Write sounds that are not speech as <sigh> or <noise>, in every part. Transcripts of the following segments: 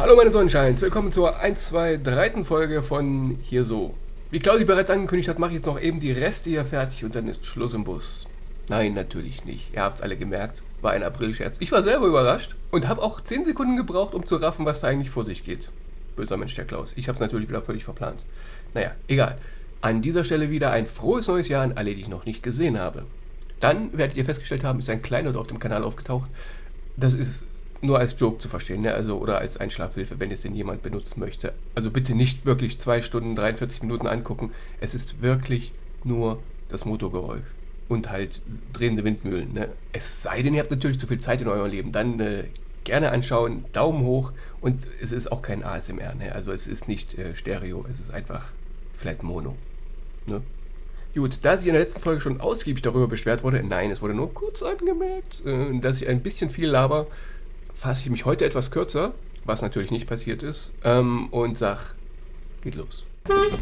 Hallo meine Sonnenscheins, willkommen zur 1, 2, 3. Folge von Hier So. Wie Claudi bereits angekündigt hat, mache ich jetzt noch eben die Reste hier fertig und dann ist Schluss im Bus. Nein, natürlich nicht. Ihr habt es alle gemerkt, war ein April-Scherz. Ich war selber überrascht und habe auch 10 Sekunden gebraucht, um zu raffen, was da eigentlich vor sich geht. Böser Mensch, der Klaus. Ich habe es natürlich wieder völlig verplant. Naja, egal. An dieser Stelle wieder ein frohes neues Jahr an alle, die ich noch nicht gesehen habe. Dann werdet ihr festgestellt haben, ist ein Kleinod auf dem Kanal aufgetaucht. Das ist nur als Joke zu verstehen, ne? also oder als Einschlafhilfe, wenn es denn jemand benutzen möchte. Also bitte nicht wirklich 2 Stunden 43 Minuten angucken. Es ist wirklich nur das Motorgeräusch und halt drehende Windmühlen. Ne? Es sei denn, ihr habt natürlich zu viel Zeit in eurem Leben, dann äh, gerne anschauen, Daumen hoch und es ist auch kein ASMR, ne? also es ist nicht äh, Stereo, es ist einfach vielleicht Mono. Ne? Gut, da sich in der letzten Folge schon ausgiebig darüber beschwert wurde, nein, es wurde nur kurz angemerkt, äh, dass ich ein bisschen viel laber, fasse ich mich heute etwas kürzer, was natürlich nicht passiert ist, ähm, und sag, geht los.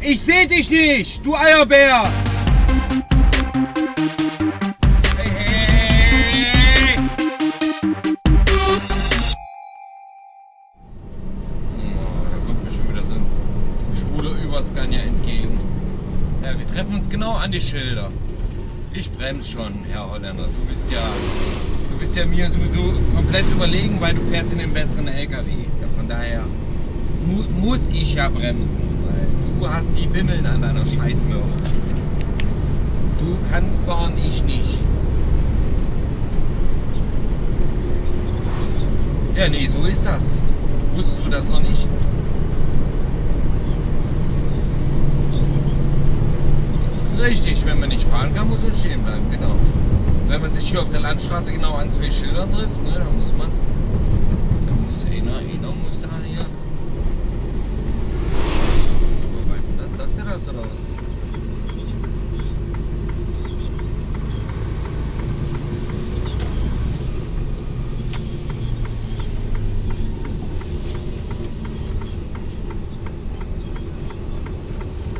Ich seh dich nicht, du Eierbär! Oh, da kommt mir schon wieder so ein schwuler Überscanner entgegen. Ja, wir treffen uns genau an die Schilder. Ich bremse schon, Herr Holländer. Du bist ja, ja mir sowieso komplett überlegen, weil du fährst in den besseren LKW. Von daher mu muss ich ja bremsen, weil du hast die Bimmeln an deiner Scheißmöhre. Du kannst fahren, ich nicht. Ja, nee, so ist das. Wusstest du das noch nicht? Richtig, wenn man nicht fahren kann, muss man stehen bleiben, genau. Wenn man sich hier auf der Landstraße genau an zwei Schildern trifft, ne, dann muss man, dann muss einer, einer muss da hier. Wer weiß denn das? Sagt er das oder was?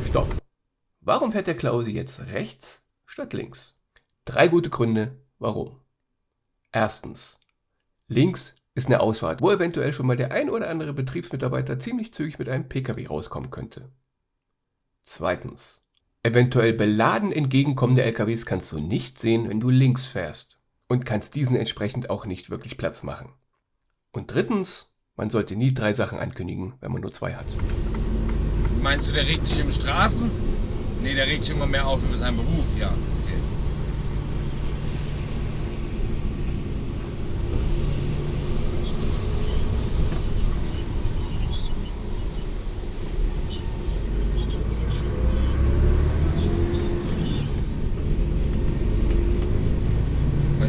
Stopp. Warum fährt der Klausi jetzt rechts statt links? Drei gute Gründe, warum. Erstens. Links ist eine Ausfahrt, wo eventuell schon mal der ein oder andere Betriebsmitarbeiter ziemlich zügig mit einem Pkw rauskommen könnte. Zweitens. Eventuell beladen entgegenkommende LKWs kannst du nicht sehen, wenn du links fährst und kannst diesen entsprechend auch nicht wirklich Platz machen. Und drittens, man sollte nie drei Sachen ankündigen, wenn man nur zwei hat. Meinst du, der regt sich im Straßen? Nee, der regt sich immer mehr auf über seinen Beruf, ja.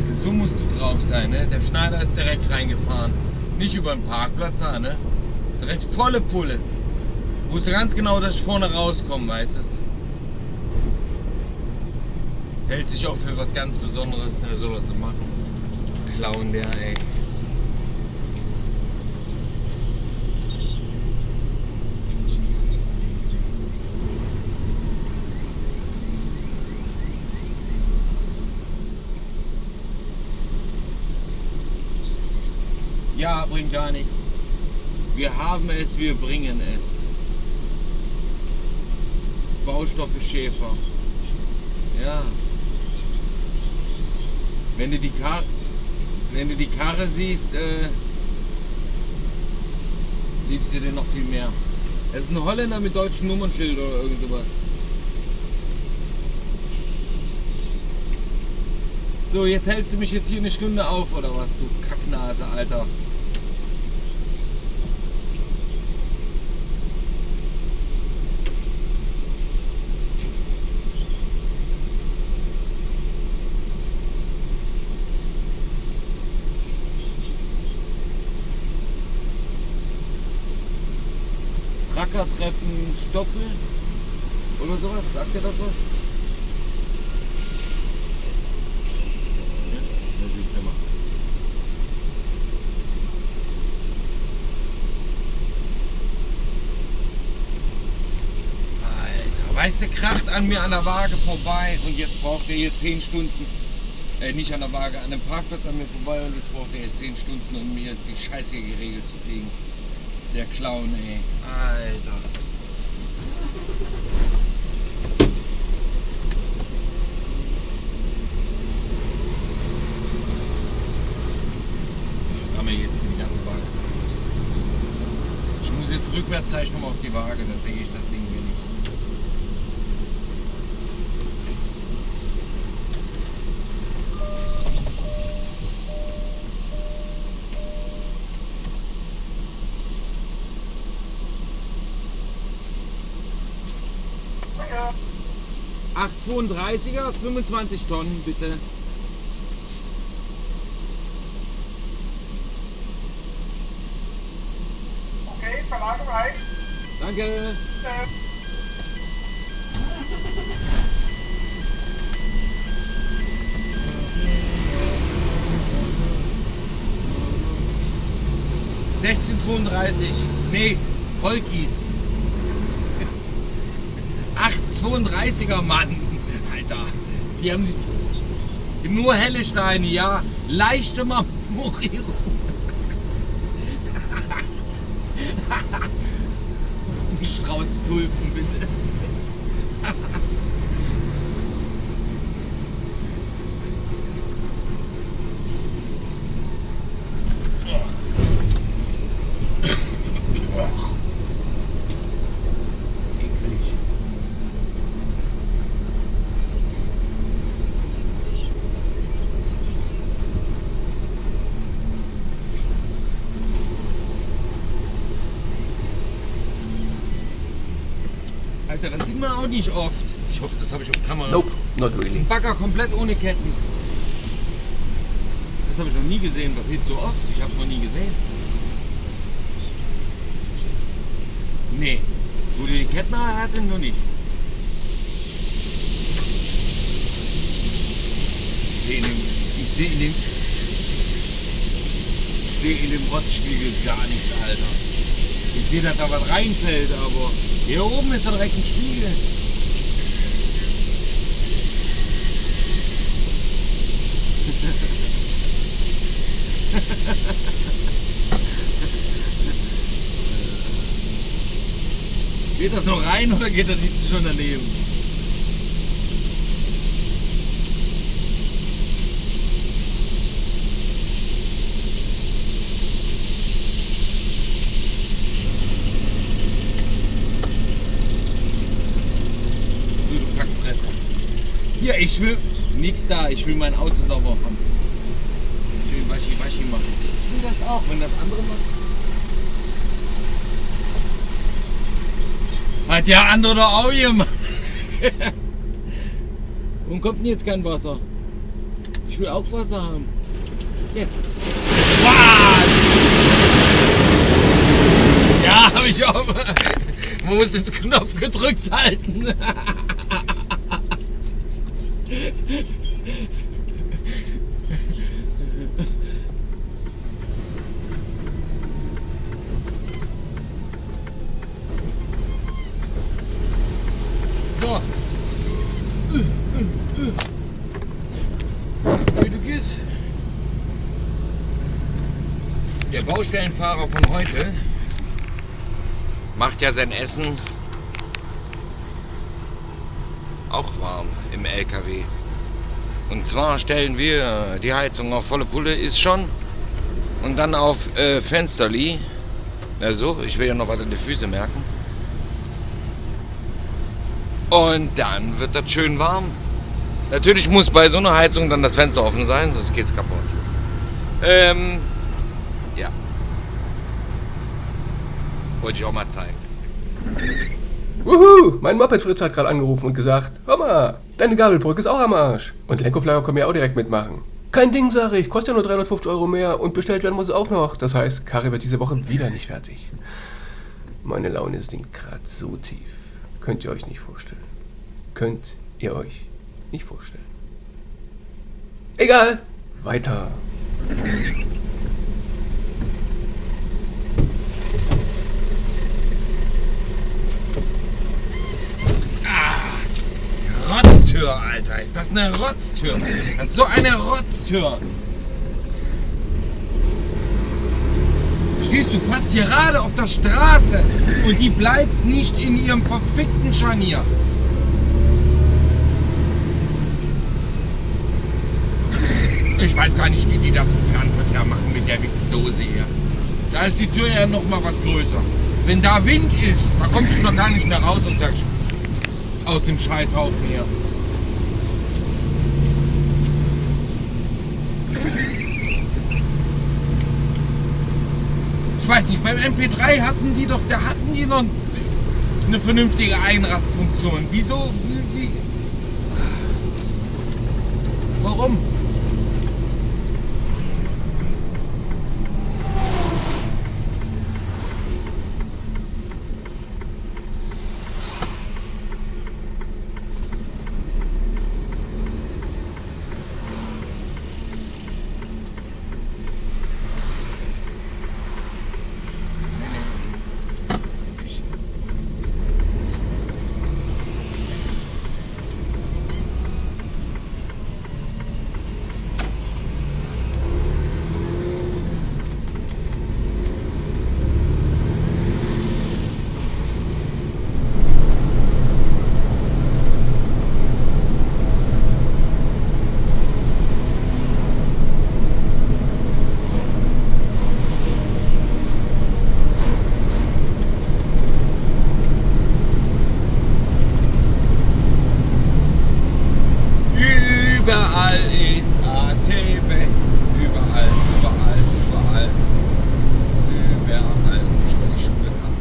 Du, so musst du drauf sein, ne? Der Schneider ist direkt reingefahren. Nicht über den Parkplatz da, ne? Direkt volle Pulle. Wusste ganz genau, dass ich vorne rauskomme, weißt du? Hält sich auch für was ganz Besonderes, der soll das doch machen. Clown der, ey. Ja, bringt gar nichts. Wir haben es, wir bringen es. Baustoffe Schäfer. Ja. Wenn du die Karre, wenn du die Karre siehst, äh, liebst du den noch viel mehr. Es ist ein Holländer mit deutschem Nummernschild oder irgend sowas. So, jetzt hältst du mich jetzt hier eine Stunde auf oder was, du Kacknase, Alter. Trackertreffen Stoffel oder sowas. Sagt ihr das was? Ja, weißt du, kracht an mir an der Waage vorbei und jetzt braucht er hier 10 Stunden. Äh, nicht an der Waage, an dem Parkplatz an mir vorbei und jetzt braucht er hier 10 Stunden, um mir die Scheiße geregelt zu kriegen. Der Clown, ey. Alter. Ich ramme jetzt hier die ganze Waage. Ich muss jetzt rückwärts gleich nochmal auf die Waage, da sehe ich das Ding 32er, 25 Tonnen bitte. Okay, Verladung rein. Danke. Äh, Sechzehn 32. Nee, Holkis. 832er Mann. Die haben nur helle Steine, ja. Leichte Marmorierung. <laughs> Strauß Tulpen, bitte. Eklig. Alter, das sieht man auch nicht oft. Ich hoffe, das habe ich auf Kamera. Nope, not really. Bagger komplett ohne Ketten. Das habe ich noch nie gesehen. Was ist so oft? Ich habe es noch nie gesehen. Nee. Wo die Ketten hatte, noch nicht. Ich sehe in dem, ich sehe in dem, ich sehe in dem Rotzspiegel gar nichts, Alter. Ich sehe, dass da was reinfällt, aber hier oben ist doch direkt ein Spiegel. <laughs> Geht das noch rein oder geht das hinten schon daneben? So, du Kackfresser. Hier, ich will nix da. Ich will mein Auto sauber haben. Ich will Waschi-Waschi machen. Ich will das auch, wenn das andere macht. Hat der andere doch auch gemacht. <laughs> Warum kommt denn jetzt kein Wasser? Ich will auch Wasser haben. Jetzt. Was? Ja, habe ich auch. Man muss den Knopf gedrückt halten. <laughs> So. Gütiges. Der Baustellenfahrer von heute macht ja sein Essen auch warm im LKW. Und zwar stellen wir die Heizung auf volle Pulle, ist schon. Und dann auf äh, Fensterli. Na so, ich will ja noch was an die Füße merken. Und dann wird das schön warm. Natürlich muss bei so einer Heizung dann das Fenster offen sein, sonst geht's kaputt. Ähm, ja. Wollte ich auch mal zeigen. Wuhu, mein Moped-Fritz hat gerade angerufen und gesagt, mal, deine Gabelbrücke ist auch am Arsch. Und Lenkauflager können wir auch direkt mitmachen. Kein Ding, sage ich, kostet ja nur 350 Euro mehr und bestellt werden muss es auch noch. Das heißt, Karre wird diese Woche wieder nicht fertig. Meine Laune sinkt gerade so tief. Könnt ihr euch nicht vorstellen. Könnt ihr euch nicht vorstellen. Egal, weiter. Rotztür, Alter. Ist das eine Rotztür? Das ist so eine Rotztür. Verstehst du? Fast gerade auf der Straße. Und die bleibt nicht in ihrem verfickten Scharnier. Ich weiß gar nicht, wie die das im Fernverkehr machen mit der Wichsdose hier. Da ist die Tür ja noch mal was größer. Wenn da Wind ist, da kommst du doch gar nicht mehr raus aus, der, aus dem Scheißhaufen hier. Nicht, beim MP3 hatten die doch, da hatten die noch eine vernünftige Einrastfunktion. Wieso? Wie? Warum? Überall ist ATB. Überall, überall, überall. Überall. Ich will die Schule haben.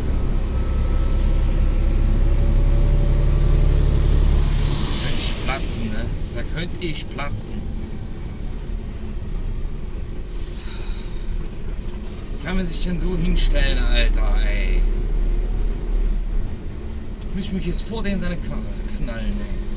Da könnte ich platzen, ne? Da könnte ich platzen. Kann man sich denn so hinstellen, Alter, ey? Ich muss mich jetzt vor den seine Karre knallen, ey.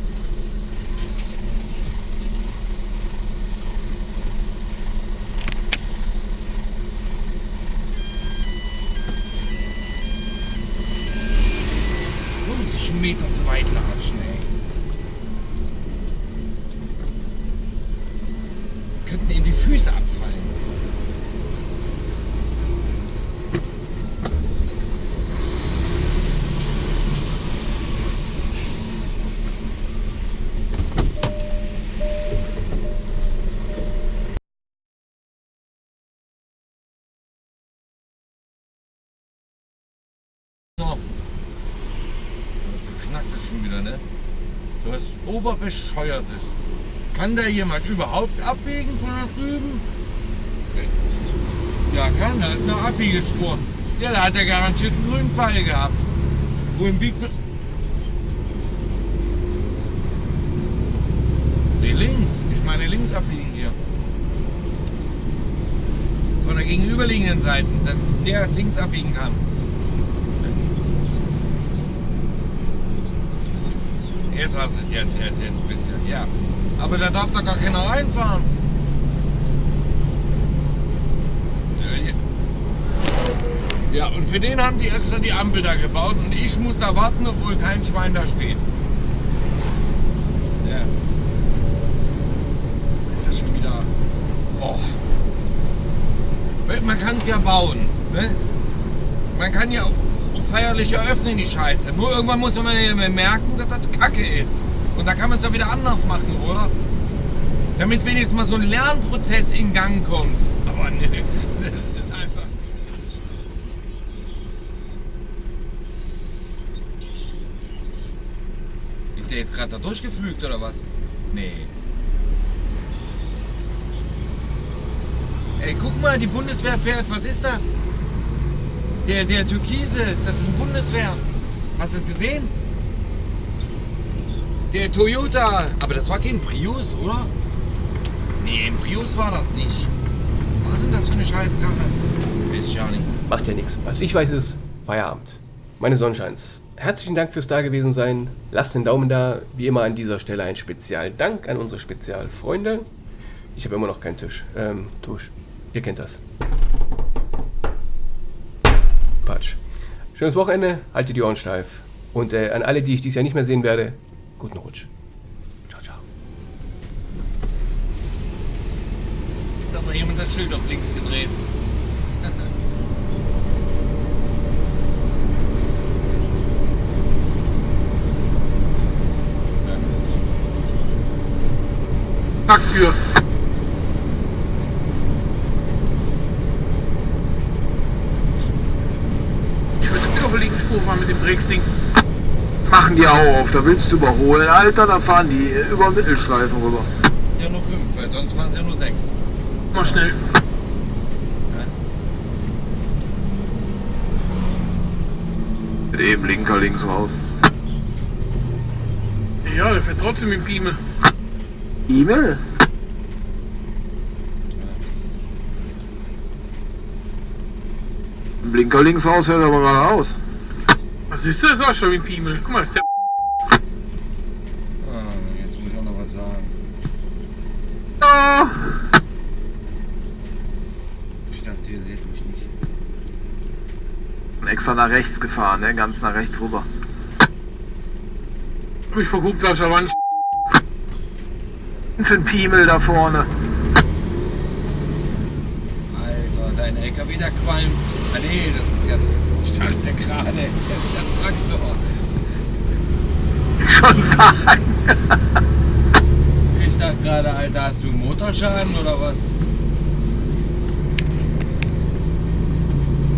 Was Oberbescheuertes. Kann da jemand überhaupt abbiegen von da drüben? Ja, kann, da ist eine Abbiegespur. Ja, da hat er garantiert einen grünen Pfeil gehabt. Wohin biegt? Nee, links. Ich meine links abbiegen hier. Von der gegenüberliegenden Seite, dass der links abbiegen kann. Jetzt hast du jetzt, jetzt, jetzt ein bisschen, ja. Aber da darf da gar keiner reinfahren. Ja, und für den haben die extra die Ampel da gebaut und ich muss da warten, obwohl kein Schwein da steht. Ja. Ist das schon wieder. Oh. Man kann es ja bauen. Ne? Man kann ja feierlich eröffnen, die Scheiße. Nur irgendwann muss man merken, dass das Kacke ist. Und da kann man es ja wieder anders machen, oder? Damit wenigstens mal so ein Lernprozess in Gang kommt. Aber ne, <laughs> das ist einfach. Ist der jetzt gerade da durchgeflügt oder was? Nee. Ey, guck mal, die Bundeswehr fährt. Was ist das? Der, der Türkise, das ist ein Bundeswehr. Hast du es gesehen? Der Toyota. Aber das war kein Prius, oder? Nee, ein Prius war das nicht. Was war denn das für eine Scheißkarre? Weiß ich ja nicht. Macht ja nichts. Was ich weiß ist, Feierabend. Meine Sonnenscheins, herzlichen Dank fürs Dagewesen sein. Lasst den Daumen da. Wie immer an dieser Stelle ein Spezialdank an unsere Spezialfreunde. Ich habe immer noch keinen Tisch. Ähm, Tusch. Ihr kennt das. Quatsch. Schönes Wochenende, haltet die Ohren steif. Und äh, an alle, die ich dieses Jahr nicht mehr sehen werde, guten Rutsch. Ciao, ciao. Da hat jemand das Schild auf links gedreht. Danke. Fahren mit dem Drecksding. Machen die auch auf, da willst du überholen, Alter, da fahren die über den Mittelstreifen rüber. Ja, nur fünf, weil sonst fahren sie ja nur sechs. Mal schnell. Mit eben linker links raus. Ja, der fährt trotzdem mit Piemel. E-Mail? Blinker links raus hört aber geradeaus. Was ist das? auch schon mit dem Piemel. Guck mal, ist der Ah, jetzt muss ich auch noch was sagen. Ja. Ich dachte, ihr seht mich nicht. Extra nach rechts gefahren, ne? Ganz nach rechts rüber. hab ich verguckt, Sascha, wann Für ein Piemel da vorne. Alter, dein LKW, der qualmt. Ah nee, das ist der. Ich dachte gerade, das ist der Traktor. Schon <laughs> sagen. Ich dachte gerade, Alter, hast du einen Motorschaden oder was?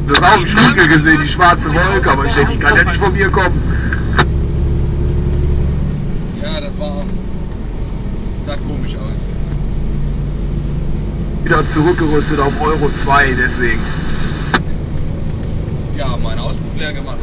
Du hast auch im Spiegel gesehen, die schwarze Wolke, aber ich denke, die kann ja nicht von mir kommen. Ja, das war. sah komisch aus. Wieder zurückgerüstet auf Euro 2, deswegen. Ja, meine Auspuff leer gemacht.